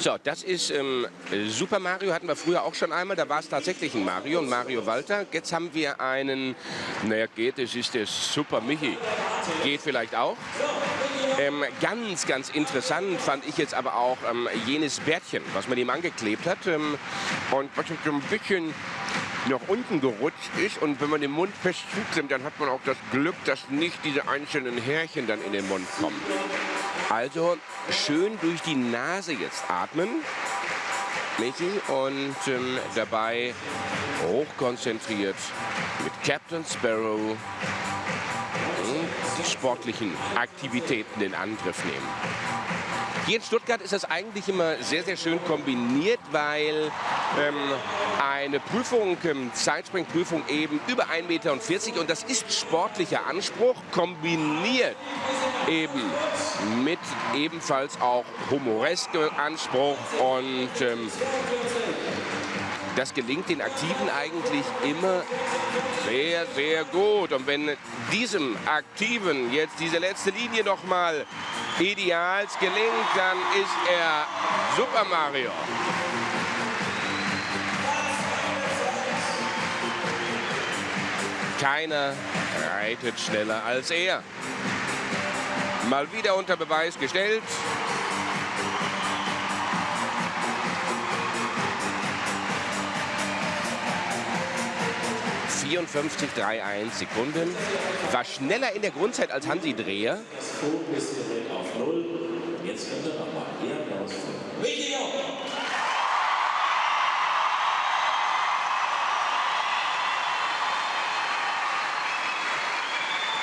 So, das ist ähm, Super Mario, hatten wir früher auch schon einmal. Da war es tatsächlich ein Mario, ein Mario Walter. Jetzt haben wir einen, naja, geht, das ist der Super Michi. Geht vielleicht auch. Ähm, ganz, ganz interessant fand ich jetzt aber auch ähm, jenes Bärtchen, was man ihm angeklebt hat. Ähm, und was so ein bisschen nach unten gerutscht ist und wenn man den Mund fest zuklemmt, dann hat man auch das Glück, dass nicht diese einzelnen Härchen dann in den Mund kommen. Also schön durch die Nase jetzt atmen, Michi, und ähm, dabei. Hochkonzentriert mit Captain Sparrow. Die sportlichen Aktivitäten in Angriff nehmen. Hier in Stuttgart ist das eigentlich immer sehr, sehr schön kombiniert, weil ähm, eine Prüfung, ähm, Zeitspringprüfung eben über 1,40 Meter und das ist sportlicher Anspruch, kombiniert eben mit ebenfalls auch humoreskem Anspruch und ähm, das gelingt den Aktiven eigentlich immer sehr, sehr gut. Und wenn diesem Aktiven jetzt diese letzte Linie noch mal ideals gelingt, dann ist er Super Mario. Keiner reitet schneller als er. Mal wieder unter Beweis gestellt. 54,31 Sekunden. War schneller in der Grundzeit als Hansi Dreher. Jetzt kommt er nochmal. Hier